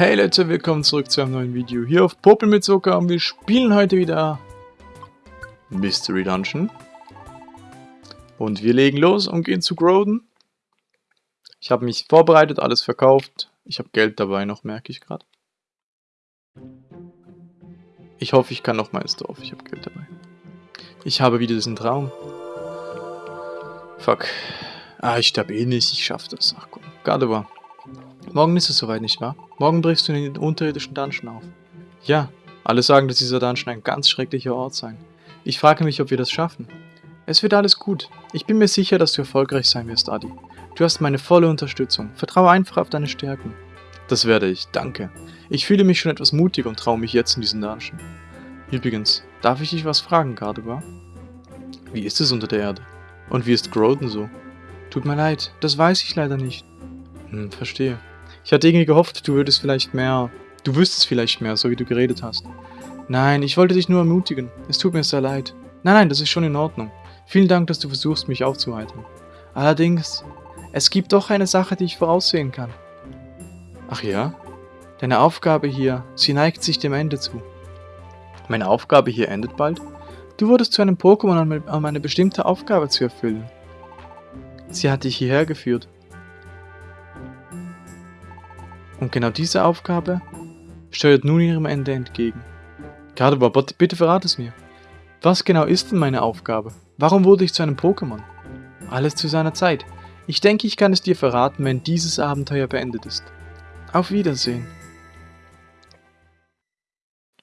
Hey Leute, willkommen zurück zu einem neuen Video hier auf Popel mit Zucker und wir spielen heute wieder Mystery Dungeon. Und wir legen los und gehen zu Groden. Ich habe mich vorbereitet, alles verkauft. Ich habe Geld dabei noch, merke ich gerade. Ich hoffe, ich kann noch mal ins Dorf. Ich habe Geld dabei. Ich habe wieder diesen Traum. Fuck. Ah, ich sterbe eh nicht. Ich schaffe das. Ach komm. Gardevoir. Morgen ist es soweit, nicht wahr? Morgen brichst du in den unterirdischen Dungeon auf. Ja, alle sagen, dass dieser Dungeon ein ganz schrecklicher Ort sei. Ich frage mich, ob wir das schaffen. Es wird alles gut. Ich bin mir sicher, dass du erfolgreich sein wirst, Adi. Du hast meine volle Unterstützung. Vertraue einfach auf deine Stärken. Das werde ich, danke. Ich fühle mich schon etwas mutiger und traue mich jetzt in diesen Dungeon. Übrigens, darf ich dich was fragen, Gardevoir? Wie ist es unter der Erde? Und wie ist Groden so? Tut mir leid, das weiß ich leider nicht. Hm, verstehe. Ich hatte irgendwie gehofft, du würdest vielleicht mehr... Du wüsstest vielleicht mehr, so wie du geredet hast. Nein, ich wollte dich nur ermutigen. Es tut mir sehr leid. Nein, nein, das ist schon in Ordnung. Vielen Dank, dass du versuchst, mich aufzuheitern. Allerdings, es gibt doch eine Sache, die ich voraussehen kann. Ach ja? Deine Aufgabe hier, sie neigt sich dem Ende zu. Meine Aufgabe hier endet bald? Du wurdest zu einem Pokémon, um eine bestimmte Aufgabe zu erfüllen. Sie hat dich hierher geführt. Und genau diese Aufgabe steuert nun ihrem Ende entgegen. Gardevoir, bitte verrate es mir. Was genau ist denn meine Aufgabe? Warum wurde ich zu einem Pokémon? Alles zu seiner Zeit. Ich denke, ich kann es dir verraten, wenn dieses Abenteuer beendet ist. Auf Wiedersehen.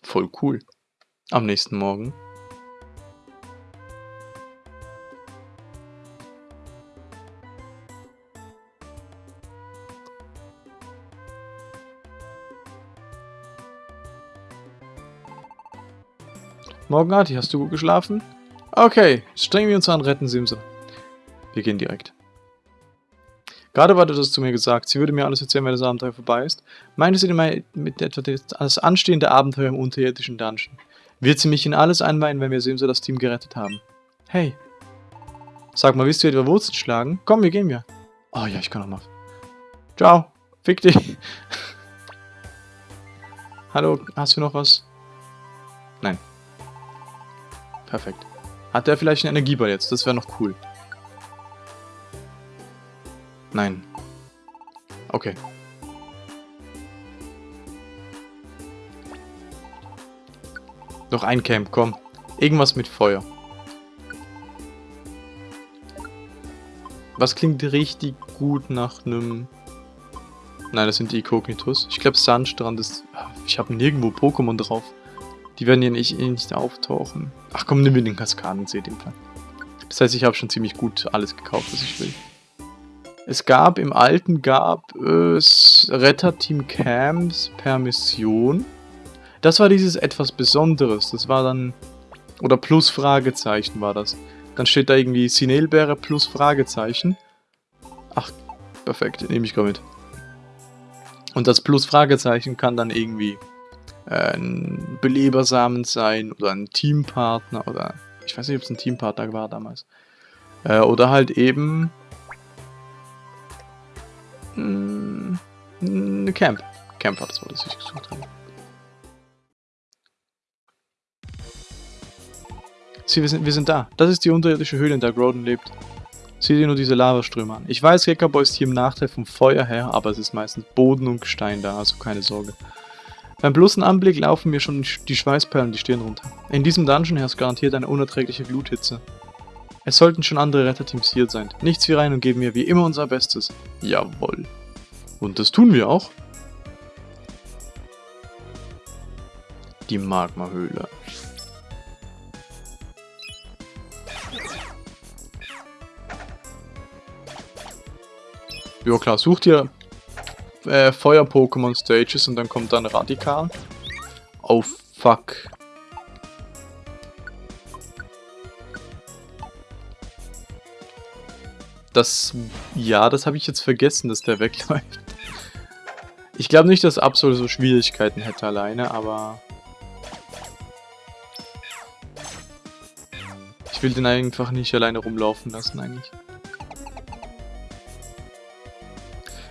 Voll cool. Am nächsten Morgen Morgen, Arti, hast du gut geschlafen? Okay, strengen wir uns an, retten Simse. Wir gehen direkt. Gerade war das zu mir gesagt, sie würde mir alles erzählen, wenn das Abenteuer vorbei ist. Meinte sie mit etwa das anstehende Abenteuer im unterirdischen Dungeon. Wird sie mich in alles einweihen, wenn wir Simse das Team gerettet haben? Hey. Sag mal, willst du etwa Wurzeln schlagen? Komm, wir gehen ja. Oh ja, ich kann noch mal. Ciao. Fick dich. Hallo, hast du noch was? Nein. Perfekt. Hat der vielleicht einen Energieball jetzt? Das wäre noch cool. Nein. Okay. Noch ein Camp, komm. Irgendwas mit Feuer. Was klingt richtig gut nach einem... Nein, das sind die Ikognitus. Ich glaube Sandstrand ist... Ich habe nirgendwo Pokémon drauf. Die werden ja nicht, eh nicht auftauchen. Ach komm, nimm mir den Kaskadensee, den Fall. Das heißt, ich habe schon ziemlich gut alles gekauft, was ich will. Es gab, im alten gab es Retterteam Camps per Mission. Das war dieses etwas Besonderes. Das war dann, oder plus Fragezeichen war das. Dann steht da irgendwie Sinelbeere plus Fragezeichen. Ach, perfekt, nehme ich gerade mit. Und das plus Fragezeichen kann dann irgendwie ein Belebersamen sein oder ein Teampartner oder ich weiß nicht, ob es ein Teampartner war damals. Äh, oder halt eben mh, hm, eine Camp. Camp war das, was ich gesucht habe. Sieh, wir sind, wir sind da. Das ist die unterirdische Höhle, in der Groden lebt. Sieh dir nur diese Lavaströme an. Ich weiß, Gekabo ist hier im Nachteil vom Feuer her, aber es ist meistens Boden und Gestein da, also keine Sorge. Beim bloßen Anblick laufen mir schon die Schweißperlen die Stirn runter. In diesem Dungeon herrscht garantiert eine unerträgliche Gluthitze. Es sollten schon andere Retterteams hier sein. Nichts wie rein und geben wir wie immer unser Bestes. Jawoll. Und das tun wir auch. Die Magmahöhle. Ja klar, such dir äh, Feuer-Pokémon-Stages und dann kommt dann Radikal. Oh fuck. Das, ja, das habe ich jetzt vergessen, dass der wegläuft. Ich glaube nicht, dass Absol so Schwierigkeiten hätte alleine, aber... Ich will den einfach nicht alleine rumlaufen lassen eigentlich.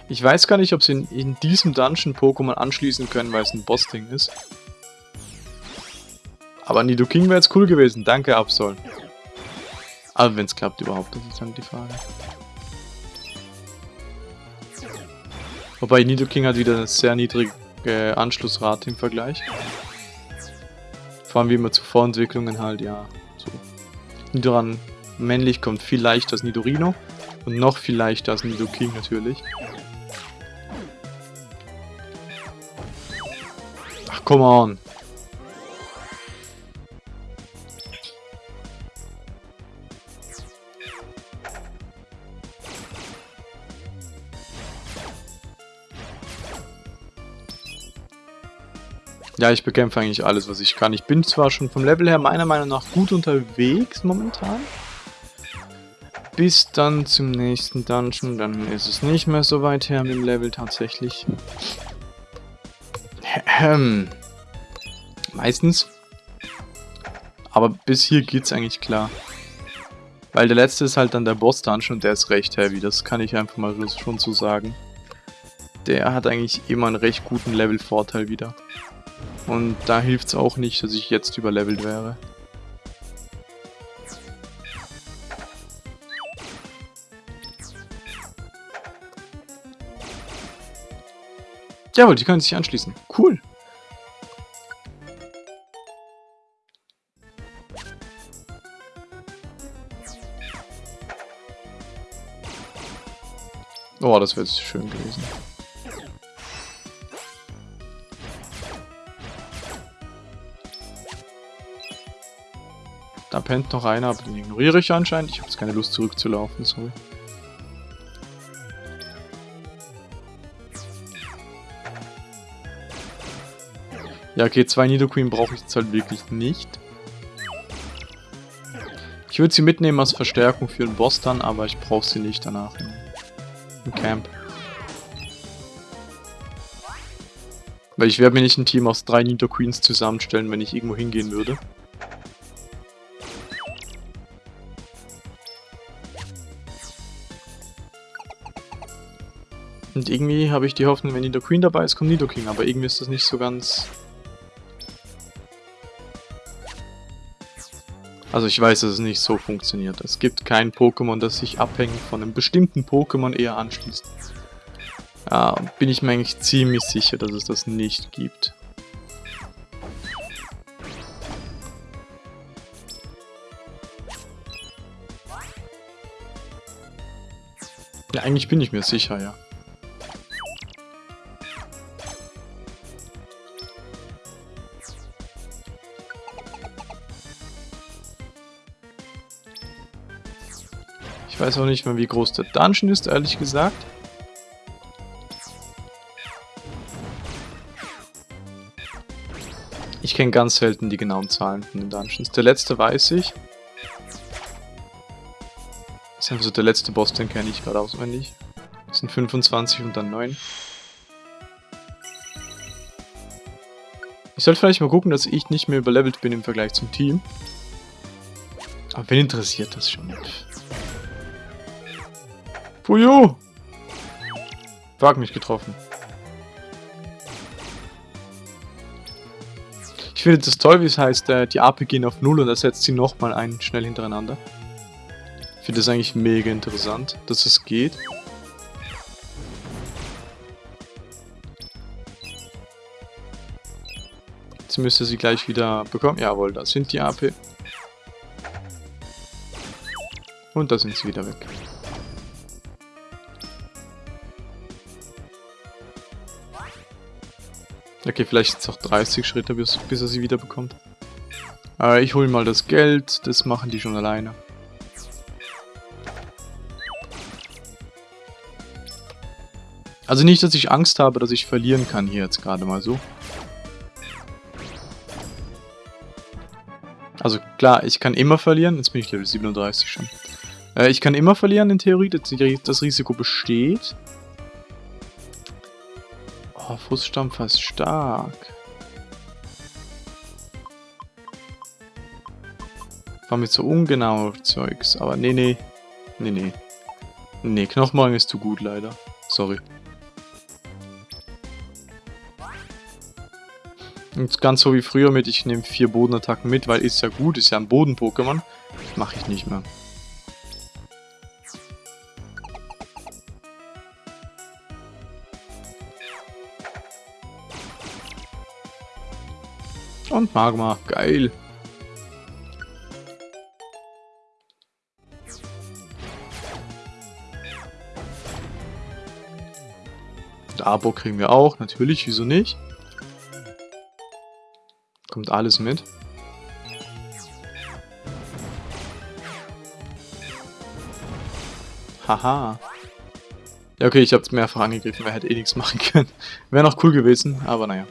Ich weiß gar nicht, ob sie in, in diesem Dungeon Pokémon anschließen können, weil es ein Boss-Ding ist. Aber Nidoking wäre jetzt cool gewesen. Danke, Absol. Aber wenn es klappt überhaupt, das ist dann die Frage. Wobei Nidoking hat wieder eine sehr niedrige Anschlussrate im Vergleich. Vor allem wie immer zu Vorentwicklungen halt, ja. So. Nidoran männlich kommt viel leichter als Nidorino. Und noch viel leichter als Nidoking natürlich. Come on. Ja, ich bekämpfe eigentlich alles, was ich kann. Ich bin zwar schon vom Level her meiner Meinung nach gut unterwegs momentan. Bis dann zum nächsten Dungeon, dann ist es nicht mehr so weit her mit dem Level tatsächlich. Ähm. Meistens. Aber bis hier geht's eigentlich klar. Weil der letzte ist halt dann der Boss-Dungeon und der ist recht heavy, das kann ich einfach mal schon so sagen. Der hat eigentlich immer einen recht guten Level-Vorteil wieder. Und da hilft es auch nicht, dass ich jetzt überlevelt wäre. Jawohl, die können sich anschließen. Cool. Oh, das wäre schön gewesen. Da pennt noch einer, aber den ignoriere ich anscheinend. Ich habe jetzt keine Lust zurückzulaufen, sorry. Ja, okay, zwei Nidoqueen brauche ich jetzt halt wirklich nicht. Ich würde sie mitnehmen als Verstärkung für den Boss dann, aber ich brauche sie nicht danach im, im Camp. Weil ich werde mir nicht ein Team aus drei Nidoqueens zusammenstellen, wenn ich irgendwo hingehen würde. Und irgendwie habe ich die Hoffnung, wenn Nido Queen dabei ist, kommt Nido King. Aber irgendwie ist das nicht so ganz... Also ich weiß, dass es nicht so funktioniert. Es gibt kein Pokémon, das sich abhängig von einem bestimmten Pokémon eher anschließt. Ja, bin ich mir eigentlich ziemlich sicher, dass es das nicht gibt. Ja, eigentlich bin ich mir sicher, ja. Weiß auch nicht mehr, wie groß der Dungeon ist, ehrlich gesagt. Ich kenne ganz selten die genauen Zahlen von den Dungeons. Der letzte weiß ich. Das ist einfach so der letzte Boss, den kenne ich gerade auswendig. Das sind 25 und dann 9. Ich sollte vielleicht mal gucken, dass ich nicht mehr überlevelt bin im Vergleich zum Team. Aber wen interessiert das schon? Puyo! Wag mich getroffen. Ich finde das toll, wie es heißt, äh, die AP gehen auf 0 und ersetzt sie nochmal ein, schnell hintereinander. Ich finde das eigentlich mega interessant, dass es geht. Jetzt müsste sie gleich wieder bekommen. Jawohl, da sind die AP. Und da sind sie wieder weg. Okay, vielleicht jetzt auch 30 Schritte, bis, bis er sie wieder bekommt. Aber ich hole mal das Geld, das machen die schon alleine. Also nicht, dass ich Angst habe, dass ich verlieren kann hier jetzt gerade mal so. Also klar, ich kann immer verlieren. Jetzt bin ich Level 37 schon. Äh, ich kann immer verlieren in Theorie. Das Risiko besteht. Oh, Fußstampfer ist stark. War mir zu so ungenau Zeugs, aber nee, nee. Nee, nee. Nee, Knochenmagen ist zu gut leider. Sorry. Und ganz so wie früher mit, ich nehme vier Bodenattacken mit, weil ist ja gut, ist ja ein Boden-Pokémon. Mache ich nicht mehr. Magma, geil. Abo kriegen wir auch, natürlich, wieso nicht? Kommt alles mit. Haha. Ja, okay, ich hab's mehrfach angegriffen, wer hätte eh nichts machen können. Wäre noch cool gewesen, aber naja.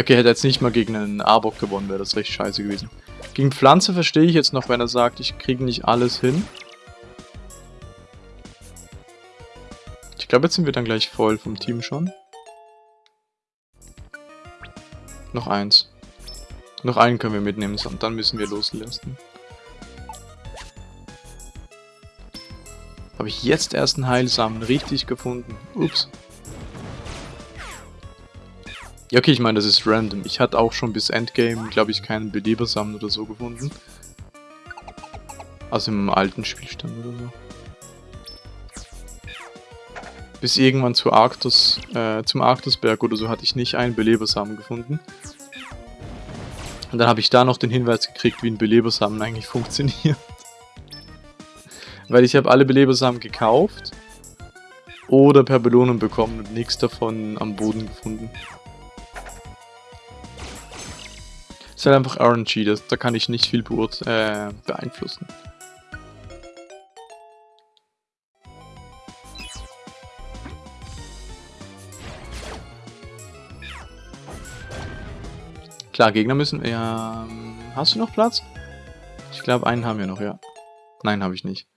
Okay, hätte jetzt nicht mal gegen einen Arbok gewonnen, wäre das recht scheiße gewesen. Gegen Pflanze verstehe ich jetzt noch, wenn er sagt, ich kriege nicht alles hin. Ich glaube, jetzt sind wir dann gleich voll vom Team schon. Noch eins. Noch einen können wir mitnehmen, und dann müssen wir loslassen. Habe ich jetzt erst einen Heilsamen richtig gefunden. Ups. Ja, okay, ich meine, das ist random. Ich hatte auch schon bis Endgame, glaube ich, keinen Belebersamen oder so gefunden. Also im alten Spielstand oder so. Bis irgendwann zu Arctus, äh, zum Arctusberg oder so hatte ich nicht einen Belebersamen gefunden. Und dann habe ich da noch den Hinweis gekriegt, wie ein Belebersamen eigentlich funktioniert. Weil ich habe alle Belebersamen gekauft oder per Belohnung bekommen und nichts davon am Boden gefunden. Ist halt einfach RNG, das, da kann ich nicht viel äh, beeinflussen. Klar, Gegner müssen... Ja, hast du noch Platz? Ich glaube, einen haben wir noch, ja. Nein, habe ich nicht.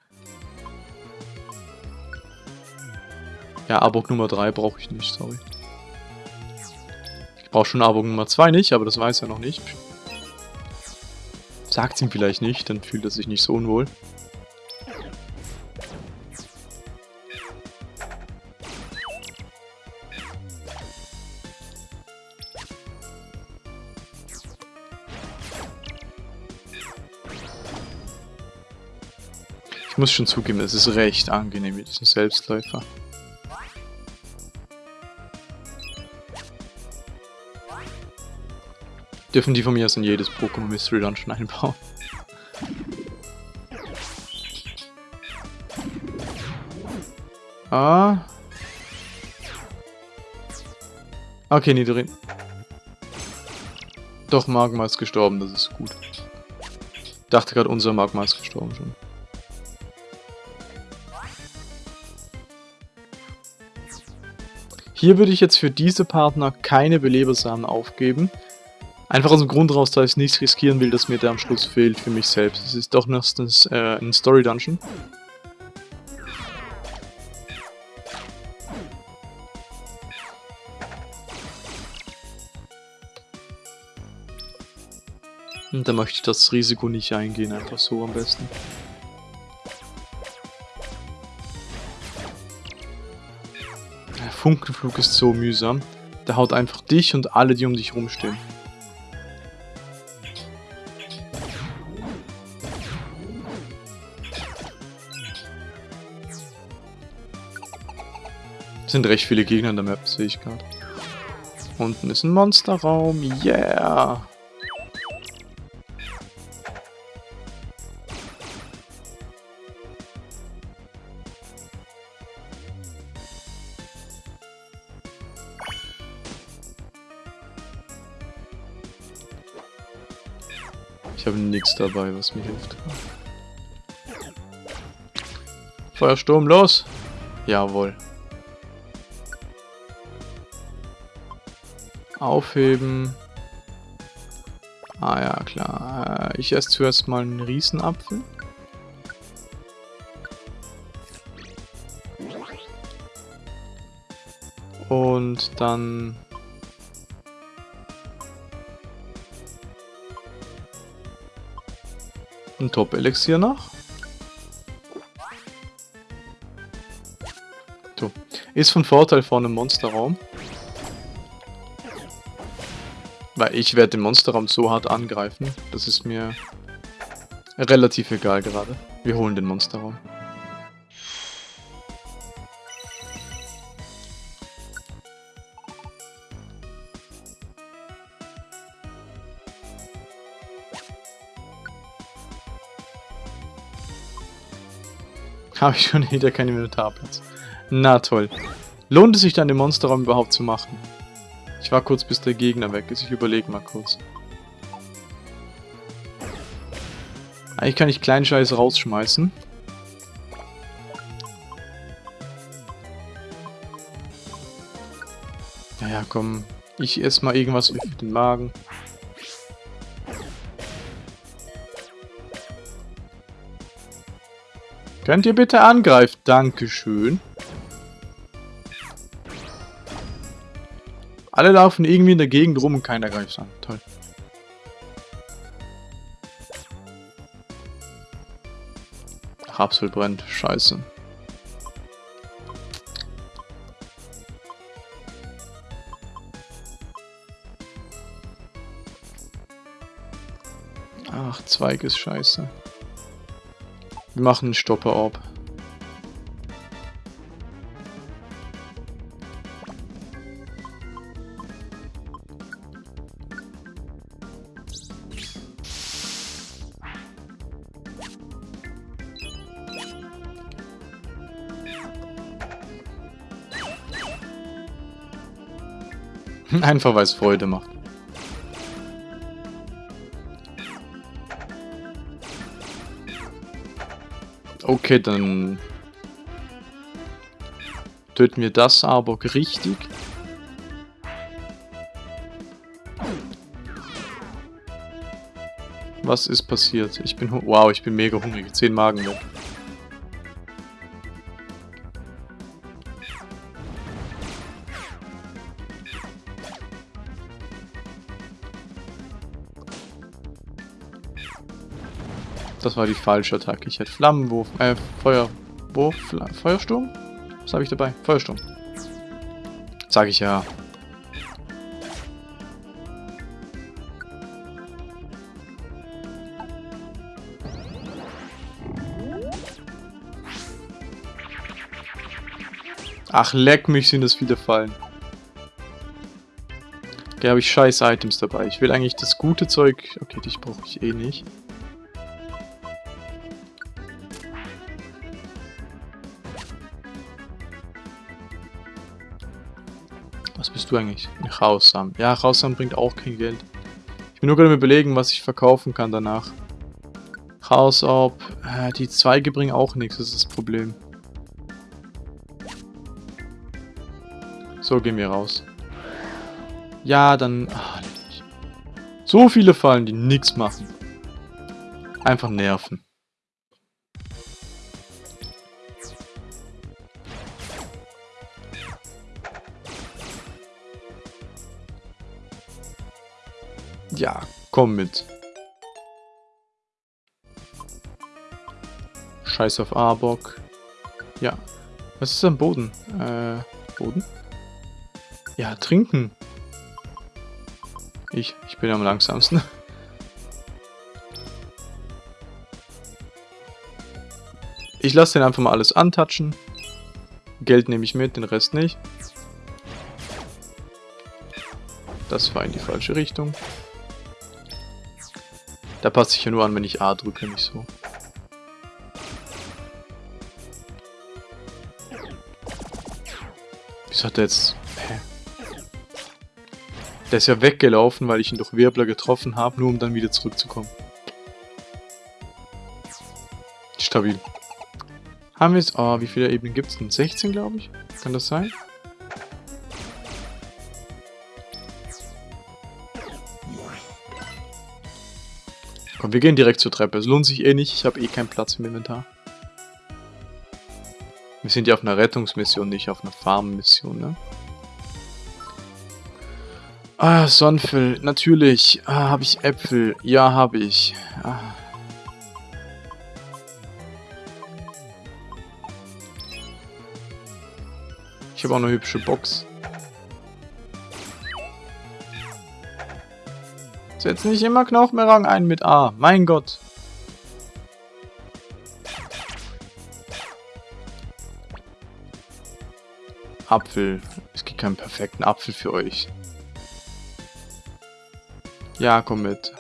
Ja, Abok Nummer 3 brauche ich nicht, sorry. Ich brauche schon Abok Nummer 2 nicht, aber das weiß er noch nicht. Sagt ihm vielleicht nicht, dann fühlt er sich nicht so unwohl. Ich muss schon zugeben, es ist recht angenehm mit diesem Selbstläufer. Dürfen die von mir aus in jedes Pokémon Mystery Dungeon einbauen. Ah. Okay, Nidorin. Doch, Magma ist gestorben, das ist gut. Dachte gerade, unser Magma ist gestorben schon. Hier würde ich jetzt für diese Partner keine Belebersamen aufgeben. Einfach aus dem Grund raus, dass ich nichts riskieren will, dass mir der am Schluss fehlt für mich selbst. Es ist doch noch äh, ein Story-Dungeon. Und da möchte ich das Risiko nicht eingehen, einfach so am besten. Der Funkenflug ist so mühsam. Der haut einfach dich und alle, die um dich rumstehen. Sind recht viele Gegner in der Map, sehe ich gerade. Unten ist ein Monsterraum, yeah! Ich habe nichts dabei, was mir hilft. Feuersturm, los! Jawohl. Aufheben. Ah ja, klar. Äh, ich esse zuerst mal einen Riesenapfel. Und dann... Ein Top-Elixier noch. So. Ist von Vorteil vor einem Monsterraum. Weil ich werde den Monsterraum so hart angreifen. Das ist mir relativ egal gerade. Wir holen den Monsterraum. Habe ich schon wieder keinen Inventarplatz. Na toll. Lohnt es sich dann, den Monsterraum überhaupt zu machen? Ich war kurz, bis der Gegner weg ist. Ich überlege mal kurz. Eigentlich kann ich kleinen Scheiß rausschmeißen. Naja, komm. Ich esse mal irgendwas für den Magen. Könnt ihr bitte angreifen? Dankeschön. Alle laufen irgendwie in der Gegend rum und keiner greift an. Toll. Rapsel brennt. Scheiße. Ach, Zweig ist scheiße. Wir machen einen Stopper-Orb. Einfach weil es Freude macht. Okay, dann töten wir das aber richtig. Was ist passiert? Ich bin... Wow, ich bin mega hungrig. Zehn Magen weg. Das war die falsche Attacke. Ich hätte Flammenwurf, äh, Feuerwurf, Feuersturm? Was habe ich dabei? Feuersturm. Sag ich ja. Ach, leck mich, sind das viele Fallen. Okay, habe ich scheiß Items dabei. Ich will eigentlich das gute Zeug... Okay, dich brauche ich eh nicht. Bist du eigentlich? Chaosam. Ja, Chaosam bringt auch kein Geld. Ich bin nur gerade überlegen, was ich verkaufen kann danach. Chaosorb. Äh, die Zweige bringen auch nichts, das ist das Problem. So, gehen wir raus. Ja, dann... Ach, so viele Fallen, die nichts machen. Einfach nerven. Ja, komm mit. Scheiß auf Arbok. Ja. Was ist am Boden? Äh, Boden? Ja, trinken. Ich, ich bin am langsamsten. Ich lasse den einfach mal alles antatschen. Geld nehme ich mit, den Rest nicht. Das war in die falsche Richtung. Da passt sich ja nur an, wenn ich A drücke, nicht so. Wieso hat der jetzt... Hä? Der ist ja weggelaufen, weil ich ihn durch Wirbler getroffen habe, nur um dann wieder zurückzukommen. Stabil. Haben wir jetzt... Oh, wie viele Ebenen gibt es denn? 16, glaube ich? Kann das sein? Komm, wir gehen direkt zur Treppe. Es lohnt sich eh nicht. Ich habe eh keinen Platz im Inventar. Wir sind ja auf einer Rettungsmission, nicht auf einer Farmmission, ne? Ah, Sonnenfell. Natürlich. Ah, habe ich Äpfel. Ja, habe ich. Ah. Ich habe auch eine hübsche Box. Setz nicht immer Knochenmerang ein mit A. Mein Gott. Apfel. Es gibt keinen perfekten Apfel für euch. Ja, komm mit.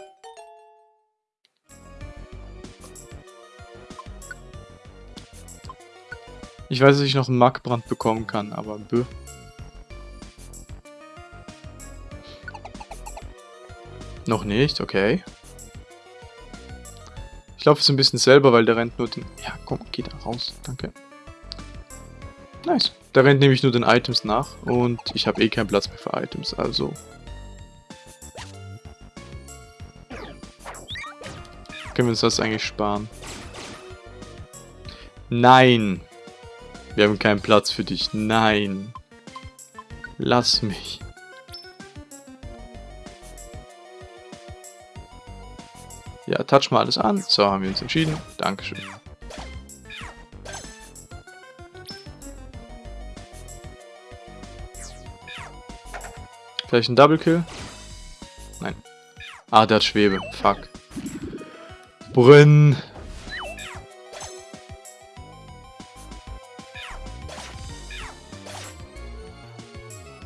Ich weiß, dass ich noch einen Markbrand bekommen kann, aber bö. Noch nicht, okay. Ich laufe so ein bisschen selber, weil der rennt nur den... Ja, komm, geh da raus, danke. Nice. Der rennt nämlich nur den Items nach und ich habe eh keinen Platz mehr für Items, also... Können wir uns das eigentlich sparen? Nein! Wir haben keinen Platz für dich. Nein! Lass mich. Ja, touch mal alles an. So, haben wir uns entschieden. Dankeschön. Vielleicht ein Double Kill? Nein. Ah, der hat Schwebe. Fuck. Brünn.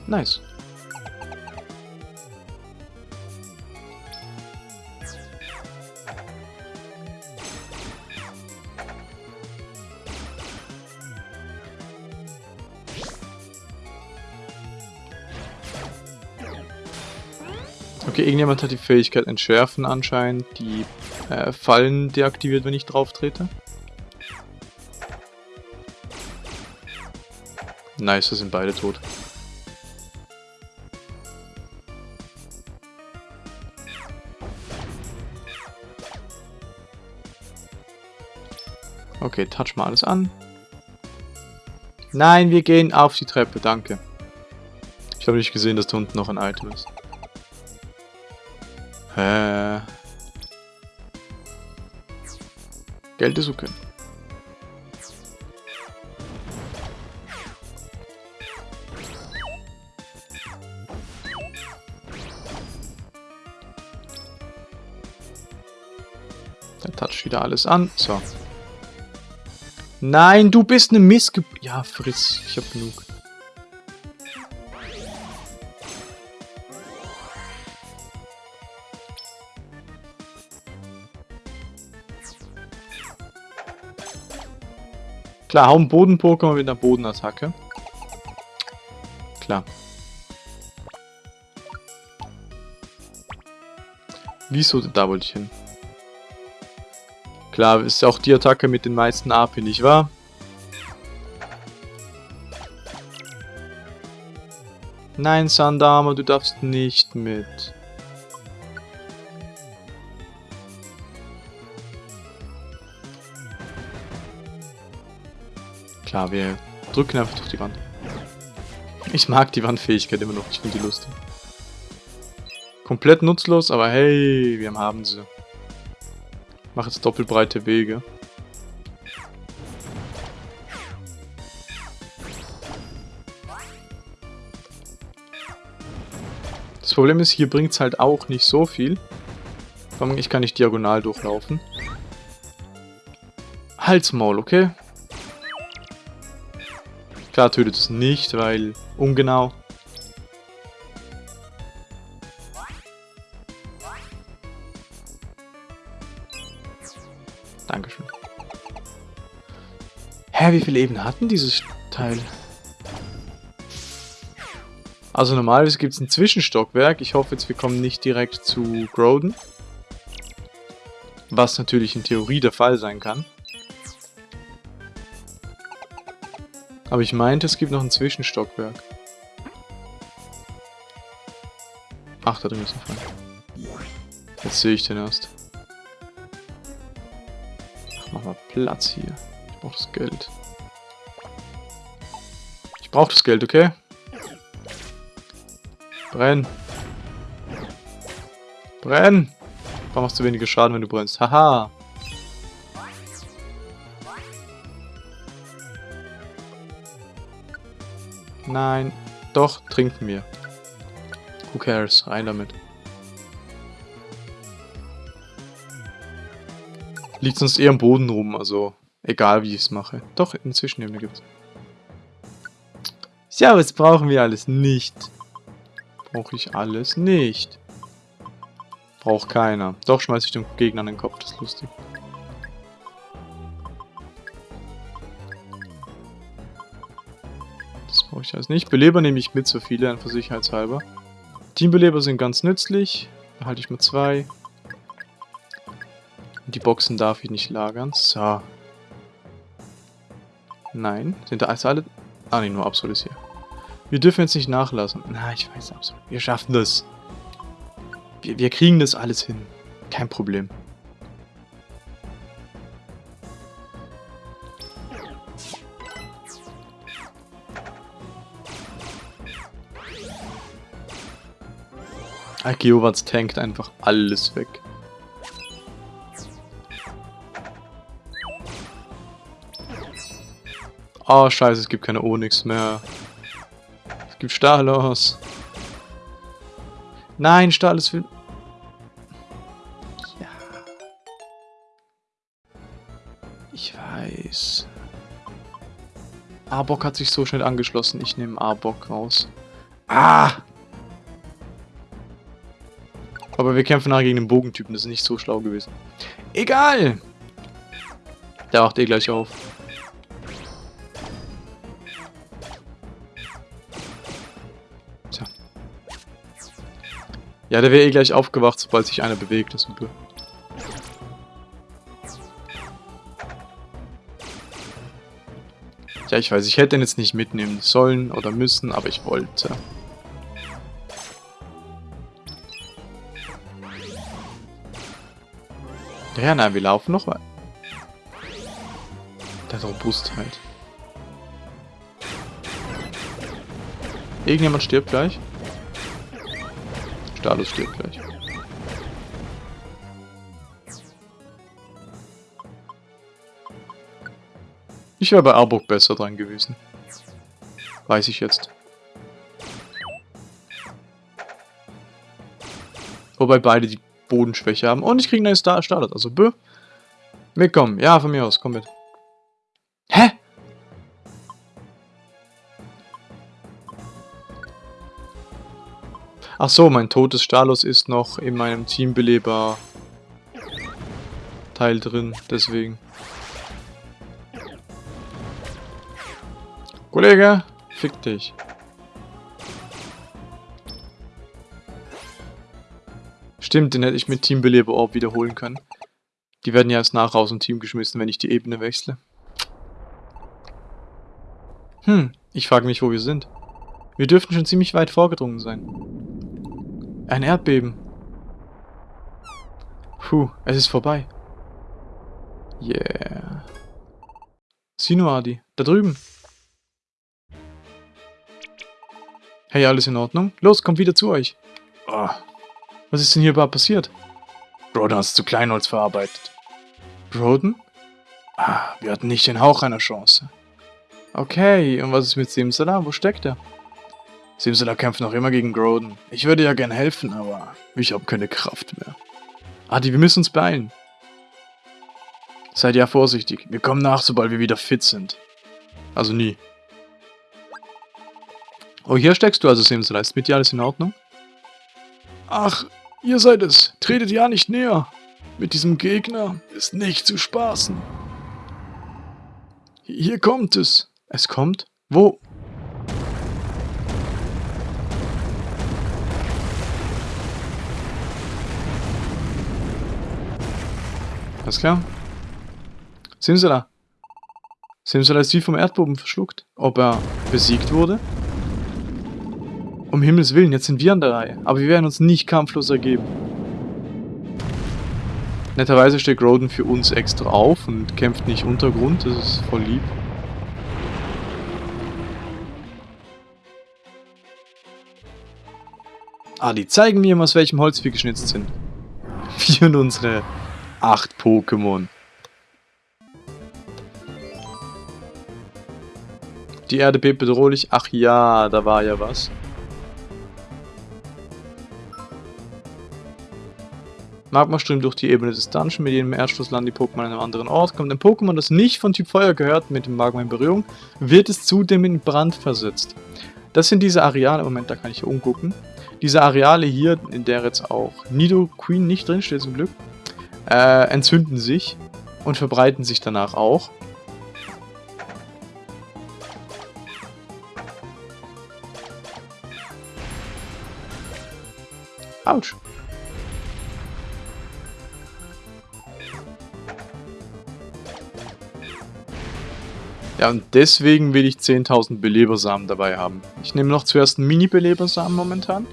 Nice. Irgendjemand hat die Fähigkeit Entschärfen anscheinend, die äh, Fallen deaktiviert, wenn ich drauf trete. Nice, da sind beide tot. Okay, touch mal alles an. Nein, wir gehen auf die Treppe, danke. Ich habe nicht gesehen, dass da unten noch ein Item ist. Hä? Geld ist okay. Der toucht wieder alles an. So. Nein, du bist eine Missge... Ja, friss. Ich hab genug. Klar, hau einen Boden-Pokémon mit einer Bodenattacke. Klar. Wieso? Da wollte ich hin. Klar, ist auch die Attacke mit den meisten AP, nicht wahr? Nein, Sandama, du darfst nicht mit. Klar, wir drücken einfach durch die Wand. Ich mag die Wandfähigkeit immer noch, ich finde die lustig. Komplett nutzlos, aber hey, wir haben sie. Mach jetzt doppelbreite Wege. Das Problem ist, hier bringt es halt auch nicht so viel. Ich kann nicht diagonal durchlaufen. Halsmaul, okay? Klar tötet es nicht, weil ungenau. Dankeschön. Hä, wie viele Ebenen hatten dieses Teil? Also normalerweise gibt es ein Zwischenstockwerk. Ich hoffe jetzt, wir kommen nicht direkt zu Groden. Was natürlich in Theorie der Fall sein kann. Aber ich meinte, es gibt noch ein Zwischenstockwerk. Ach, da drin ist ein. Jetzt sehe ich den erst. Ach, mach mal Platz hier. Ich brauche das Geld. Ich brauche das Geld, okay? Brenn. Brenn. Warum machst du weniger Schaden, wenn du brennst? Haha. Nein. Doch, trinken wir. Who cares? Rein damit. Liegt sonst eher am Boden rum, also egal wie ich es mache. Doch, inzwischen eben gibt es. Ja, was brauchen wir alles nicht? Brauche ich alles nicht. Braucht keiner. Doch schmeiße ich dem Gegner an den Kopf, das ist lustig. Brauche ich alles nicht. Beleber nehme ich mit, so viele, einfach sicherheitshalber. Teambeleber sind ganz nützlich. Da halte ich mal zwei. Und die Boxen darf ich nicht lagern. So. Nein. Sind da also alle... Ah, nee, nur Absolut ist hier. Wir dürfen jetzt nicht nachlassen. Na, ich weiß absolut. Wir schaffen das. Wir, wir kriegen das alles hin. Kein Problem. Geowatz tankt einfach alles weg. Oh, scheiße, es gibt keine Onyx mehr. Es gibt Stalos. Nein, ist viel... Ja. Ich weiß. Arbok hat sich so schnell angeschlossen. Ich nehme Arbok raus. Ah! Aber wir kämpfen nachher gegen den Bogentypen. Das ist nicht so schlau gewesen. Egal! Der wacht eh gleich auf. Ja, der wäre eh gleich aufgewacht, sobald sich einer bewegt. Das ist super. Ja, ich weiß, ich hätte den jetzt nicht mitnehmen sollen oder müssen, aber ich wollte. Ja, nein, wir laufen noch weiter. Der Robustheit. Halt. Irgendjemand stirbt gleich. Status stirbt gleich. Ich wäre bei Arbok besser dran gewesen. Weiß ich jetzt. Wobei beide die Bodenschwäche haben. Und ich kriege einen Star Startet. Also, bö. Mitkommen. Ja, von mir aus. Komm mit. Hä? Ach so, mein totes Stalos ist noch in meinem Teambeleber Teil drin, deswegen. Kollege, fick dich. Stimmt, den hätte ich mit Teambeleber Orb wiederholen können. Die werden ja erst nach aus dem Team geschmissen, wenn ich die Ebene wechsle. Hm, ich frage mich, wo wir sind. Wir dürften schon ziemlich weit vorgedrungen sein. Ein Erdbeben. Puh, es ist vorbei. Yeah. Sinuadi, da drüben. Hey, alles in Ordnung? Los, kommt wieder zu euch. Oh, was ist denn hier überhaupt passiert? Broden hat es zu Kleinholz verarbeitet. Broden? Ah, wir hatten nicht den Hauch einer Chance. Okay, und was ist mit Simsala? Wo steckt er? Simsala kämpft noch immer gegen Groden. Ich würde ja gern helfen, aber ich habe keine Kraft mehr. Adi, wir müssen uns beeilen. Seid ja vorsichtig. Wir kommen nach, sobald wir wieder fit sind. Also nie. Oh, hier steckst du also, Simsala. Ist mit dir alles in Ordnung? Ach, ihr seid es. Tretet ja nicht näher. Mit diesem Gegner ist nicht zu spaßen. Hier kommt es. Es kommt? Wo? Alles klar. Simsala. Simsala ist wie vom Erdboden verschluckt. Ob er besiegt wurde? Um Himmels Willen, jetzt sind wir an der Reihe. Aber wir werden uns nicht kampflos ergeben. Netterweise steht Roden für uns extra auf und kämpft nicht Untergrund. Das ist voll lieb. Ah, die zeigen mir, aus welchem Holz wir geschnitzt sind. Wir und unsere acht Pokémon. Die Erde bebt bedrohlich. Ach ja, da war ja was. Magma strömt durch die Ebene des Dungeons, mit jedem Erdstoß landen die Pokémon an einem anderen Ort. Kommt ein Pokémon, das nicht von Typ Feuer gehört, mit dem Magma in Berührung, wird es zudem in Brand versetzt. Das sind diese Areale, Moment, da kann ich hier umgucken. Diese Areale hier, in der jetzt auch Nido Queen nicht drinsteht zum Glück, äh, entzünden sich und verbreiten sich danach auch. Autsch. Ja, und deswegen will ich 10.000 Belebersamen dabei haben. Ich nehme noch zuerst einen Mini-Belebersamen momentan.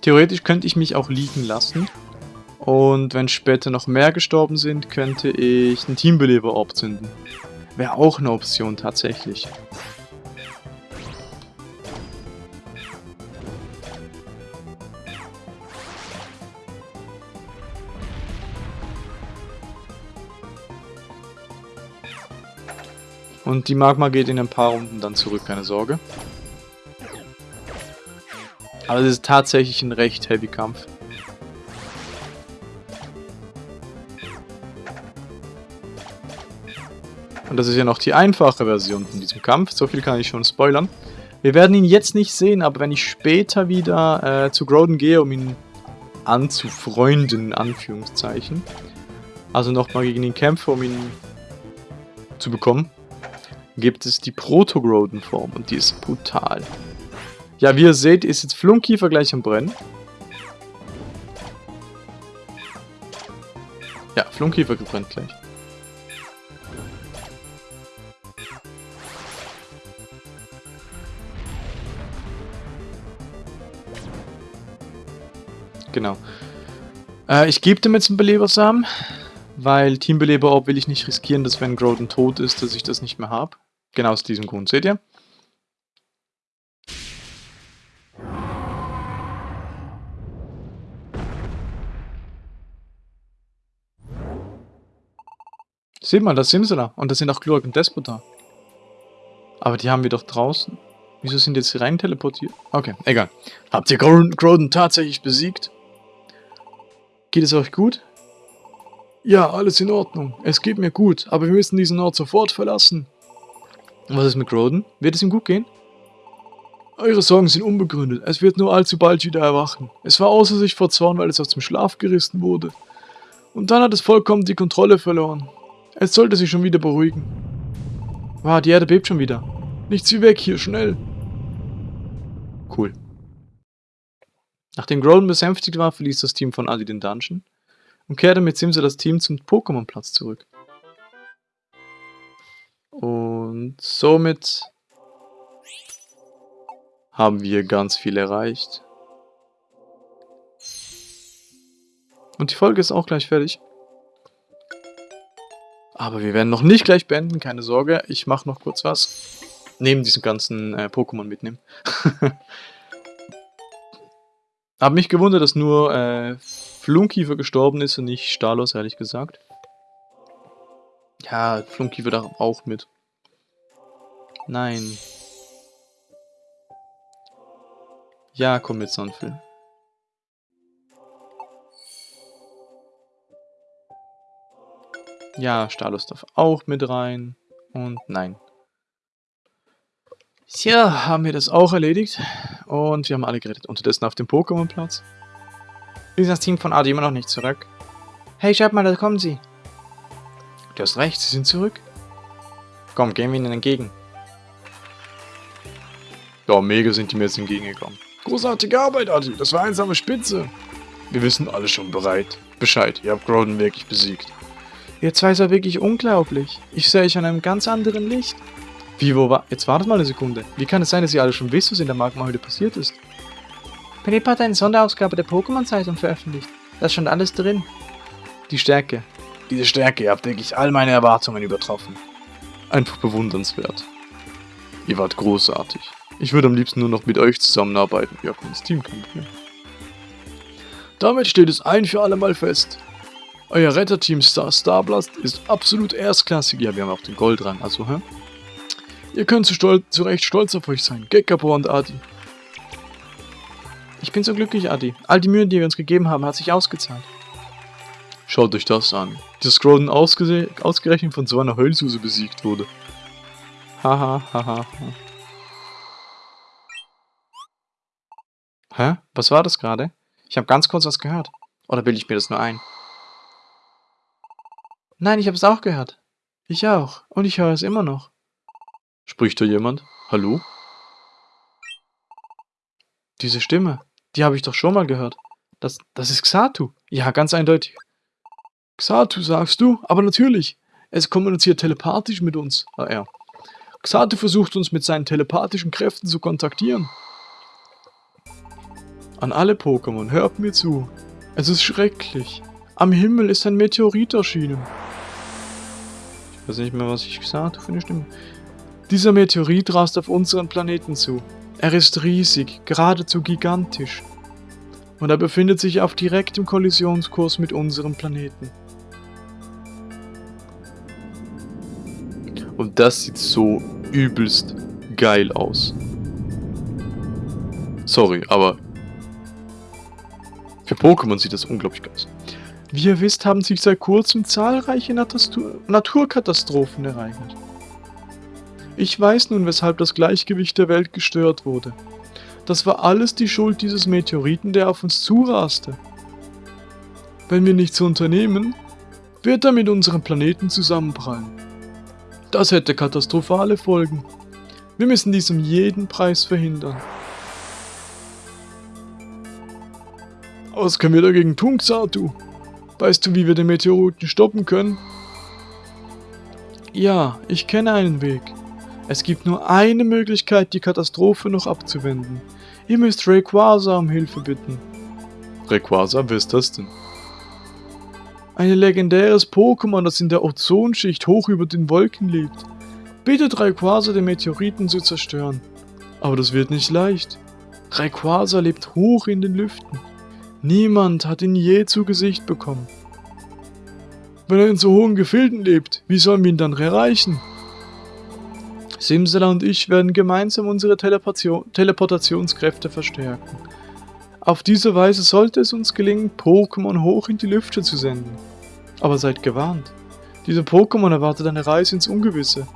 Theoretisch könnte ich mich auch liegen lassen. Und wenn später noch mehr gestorben sind, könnte ich einen Teambeleber-Orb zünden. Wäre auch eine Option tatsächlich. Und die Magma geht in ein paar Runden dann zurück, keine Sorge. Aber es ist tatsächlich ein recht heavy Kampf. Und das ist ja noch die einfache Version von diesem Kampf. So viel kann ich schon spoilern. Wir werden ihn jetzt nicht sehen, aber wenn ich später wieder äh, zu Groden gehe, um ihn anzufreunden, in Anführungszeichen, also nochmal gegen ihn kämpfe, um ihn zu bekommen, gibt es die Proto-Groden-Form und die ist brutal. Ja, wie ihr seht, ist jetzt Flunkiefer gleich am Brennen. Ja, Flunkiefer gebrennt gleich. Genau. Äh, ich gebe dem jetzt einen Belebersamen, weil Teambeleber will ich nicht riskieren, dass wenn Groden tot ist, dass ich das nicht mehr habe. Genau aus diesem Grund, seht ihr? Seht mal, da sind sie da. Und da sind auch Glurk und Despot da. Aber die haben wir doch draußen. Wieso sind jetzt rein teleportiert? Okay, egal. Habt ihr Groden tatsächlich besiegt? Geht es euch gut? Ja, alles in Ordnung. Es geht mir gut, aber wir müssen diesen Ort sofort verlassen. Was ist mit Groden? Wird es ihm gut gehen? Eure Sorgen sind unbegründet. Es wird nur allzu bald wieder erwachen. Es war außer sich vor Zorn, weil es aus dem Schlaf gerissen wurde. Und dann hat es vollkommen die Kontrolle verloren. Es sollte sich schon wieder beruhigen. Wow, die Erde bebt schon wieder. Nichts wie weg hier, schnell. Cool. Nachdem Groden besänftigt war, verließ das Team von Adi den Dungeon und kehrte mit Simsa das Team zum Pokémon-Platz zurück. Und somit haben wir ganz viel erreicht. Und die Folge ist auch gleich fertig. Aber wir werden noch nicht gleich beenden, keine Sorge. Ich mache noch kurz was. Neben diesen ganzen äh, Pokémon mitnehmen. Hab mich gewundert, dass nur äh, Flunkiefer gestorben ist und nicht Stalos, ehrlich gesagt. Ja, Flunkiefer da auch mit. Nein. Ja, komm mit Sonfil. Ja, Stalos darf auch mit rein. Und nein. Tja, haben wir das auch erledigt. Und wir haben alle gerettet. Unterdessen auf dem Pokémon-Platz. Ist das Team von Adi immer noch nicht zurück? Hey, schaut mal, da kommen sie. Du hast recht, sie sind zurück. Komm, gehen wir ihnen entgegen. Ja, mega sind die mir jetzt entgegengekommen. Großartige Arbeit, Adi. Das war einsame Spitze. Wir wissen alle schon bereit. Bescheid, ihr habt Groden wirklich besiegt. Ihr zwei seid wirklich unglaublich. Ich sehe euch an einem ganz anderen Licht. Wie, wo war... Jetzt wartet mal eine Sekunde. Wie kann es sein, dass ihr alle schon wisst, was in der Magma heute passiert ist? Philipp hat eine Sonderausgabe der Pokémon-Zeitung veröffentlicht. Da stand alles drin. Die Stärke. Diese Stärke, ihr habt wirklich all meine Erwartungen übertroffen. Einfach bewundernswert. Ihr wart großartig. Ich würde am liebsten nur noch mit euch zusammenarbeiten. Ihr habt ins Team kennengelernt. Damit steht es ein für alle Mal fest. Euer Retterteam Star Starblast ist absolut erstklassig. Ja, wir haben auch den Goldrang, also, hä? Ihr könnt zu, stolz, zu Recht stolz auf euch sein, Gekabo und Adi. Ich bin so glücklich, Adi. All die Mühen, die wir uns gegeben haben, hat sich ausgezahlt. Schaut euch das an. Dass Groden ausge ausgerechnet von so einer Heulsuse besiegt wurde. Haha, haha. Hä? Was war das gerade? Ich habe ganz kurz was gehört. Oder bilde ich mir das nur ein? Nein, ich habe es auch gehört. Ich auch. Und ich höre es immer noch. Spricht da jemand? Hallo? Diese Stimme, die habe ich doch schon mal gehört. Das, das ist Xatu. Ja, ganz eindeutig. Xatu, sagst du? Aber natürlich. Es kommuniziert telepathisch mit uns. Ah, ja. Xatu versucht uns mit seinen telepathischen Kräften zu kontaktieren. An alle Pokémon, hört mir zu. Es ist schrecklich. Am Himmel ist ein Meteorit erschienen. Ich weiß nicht mehr, was ich gesagt habe für. Dieser Meteorit rast auf unseren Planeten zu. Er ist riesig, geradezu gigantisch. Und er befindet sich auf direktem Kollisionskurs mit unserem Planeten. Und das sieht so übelst geil aus. Sorry, aber für Pokémon sieht das unglaublich geil aus. Wie ihr wisst, haben sich seit kurzem zahlreiche Naturkatastrophen ereignet. Ich weiß nun, weshalb das Gleichgewicht der Welt gestört wurde. Das war alles die Schuld dieses Meteoriten, der auf uns zuraste. Wenn wir nichts unternehmen, wird er mit unserem Planeten zusammenprallen. Das hätte katastrophale Folgen. Wir müssen dies um jeden Preis verhindern. Was können wir dagegen tun, Xatu? Weißt du, wie wir den Meteoriten stoppen können? Ja, ich kenne einen Weg. Es gibt nur eine Möglichkeit, die Katastrophe noch abzuwenden. Ihr müsst Rayquaza um Hilfe bitten. Rayquaza, wer ist das denn? Ein legendäres Pokémon, das in der Ozonschicht hoch über den Wolken lebt. Bittet Rayquaza, den Meteoriten zu zerstören. Aber das wird nicht leicht. Rayquaza lebt hoch in den Lüften. Niemand hat ihn je zu Gesicht bekommen. Wenn er in so hohen Gefilden lebt, wie sollen wir ihn dann erreichen? Simsala und ich werden gemeinsam unsere Teleportationskräfte verstärken. Auf diese Weise sollte es uns gelingen, Pokémon hoch in die Lüfte zu senden. Aber seid gewarnt. Diese Pokémon erwartet eine Reise ins Ungewisse.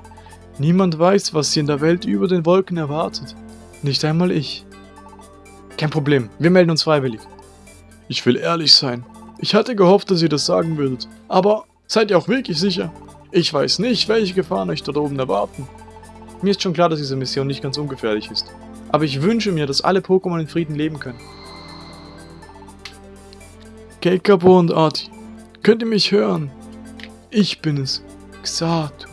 Niemand weiß, was sie in der Welt über den Wolken erwartet. Nicht einmal ich. Kein Problem, wir melden uns freiwillig. Ich will ehrlich sein. Ich hatte gehofft, dass ihr das sagen würdet. Aber seid ihr auch wirklich sicher? Ich weiß nicht, welche Gefahren euch dort oben erwarten. Mir ist schon klar, dass diese Mission nicht ganz ungefährlich ist. Aber ich wünsche mir, dass alle Pokémon in Frieden leben können. Keikapo und Arti, könnt ihr mich hören? Ich bin es, Xatu.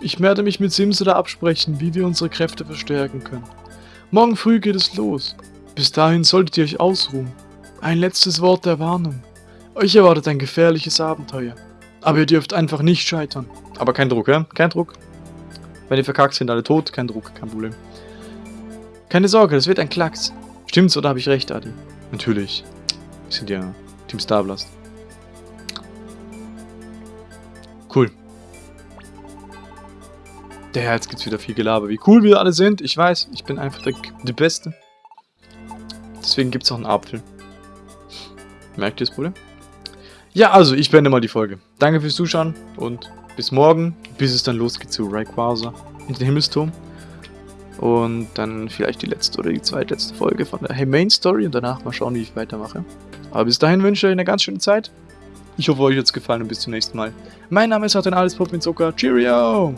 Ich werde mich mit Simsada absprechen, wie wir unsere Kräfte verstärken können. Morgen früh geht es los. Bis dahin solltet ihr euch ausruhen. Ein letztes Wort der Warnung. Euch erwartet ein gefährliches Abenteuer. Aber ihr dürft einfach nicht scheitern. Aber kein Druck, ja? Kein Druck. Wenn ihr verkackt, sind alle tot. Kein Druck, kein Problem. Keine Sorge, das wird ein Klacks. Stimmt's oder habe ich recht, Adi? Natürlich. Wir sind ja Team Starblast. Cool. Der jetzt gibt's wieder viel Gelaber. Wie cool wir alle sind. Ich weiß, ich bin einfach der, der Beste. Deswegen gibt's auch einen Apfel. Merkt ihr das Problem? Ja, also, ich beende mal die Folge. Danke fürs Zuschauen und bis morgen, bis es dann losgeht zu Rayquaza in den Himmelsturm. Und dann vielleicht die letzte oder die zweitletzte Folge von der Main Story und danach mal schauen, wie ich weitermache. Aber bis dahin wünsche ich euch eine ganz schöne Zeit. Ich hoffe, euch hat es gefallen und bis zum nächsten Mal. Mein Name ist Alles Pop mit Zucker. Cheerio!